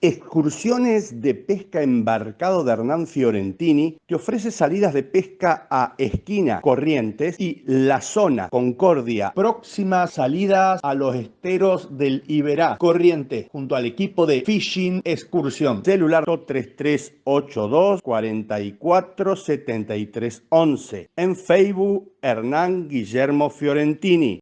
Excursiones de pesca embarcado de Hernán Fiorentini que ofrece salidas de pesca a Esquina, Corrientes y La Zona, Concordia. Próximas salidas a los esteros del Iberá, Corrientes, junto al equipo de Fishing Excursión. Celular 3382 44 En Facebook, Hernán Guillermo Fiorentini.